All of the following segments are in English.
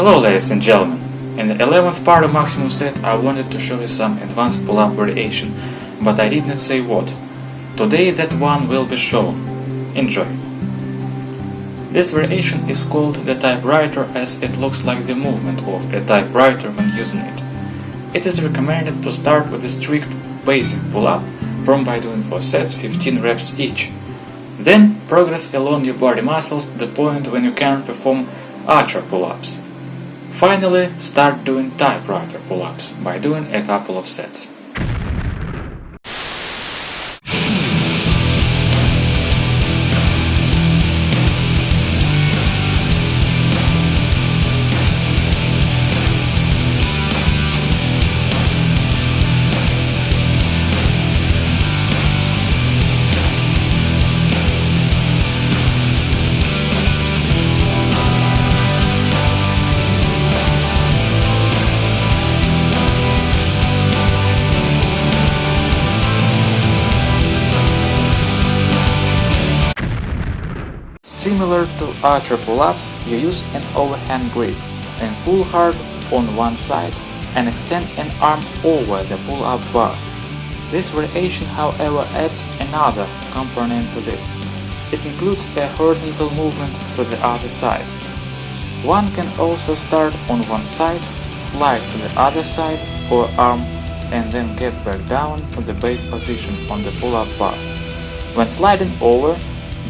Hello ladies and gentlemen, in the 11th part of Maximum Set I wanted to show you some advanced pull-up variation, but I did not say what. Today that one will be shown. Enjoy! This variation is called the typewriter as it looks like the movement of a typewriter when using it. It is recommended to start with a strict basic pull-up, from by doing 4 sets 15 reps each. Then progress along your body muscles to the point when you can perform archer pull-ups. Finally, start doing typewriter pull-ups by doing a couple of sets. Similar to archer pull-ups, you use an overhand grip and pull hard on one side and extend an arm over the pull-up bar. This variation however adds another component to this. It includes a horizontal movement to the other side. One can also start on one side, slide to the other side or arm and then get back down to the base position on the pull-up bar. When sliding over,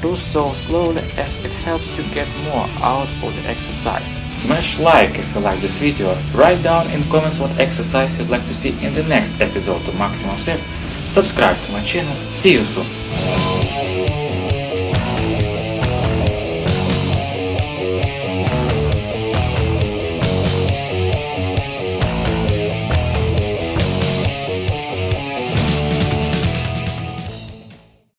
do so slowly as it helps you get more out of the exercise. Smash like if you like this video, write down in comments what exercise you'd like to see in the next episode of Maximum Set, subscribe to my channel, see you soon!